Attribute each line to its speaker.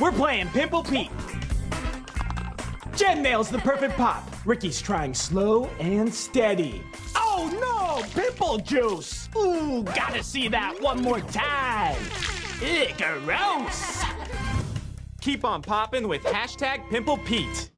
Speaker 1: We're playing Pimple Pete. Jen nails the perfect pop. Ricky's trying slow and steady. Oh no! Pimple juice! Ooh, gotta see that one more time. Ew, gross! Keep on popping with hashtag Pimple Pete.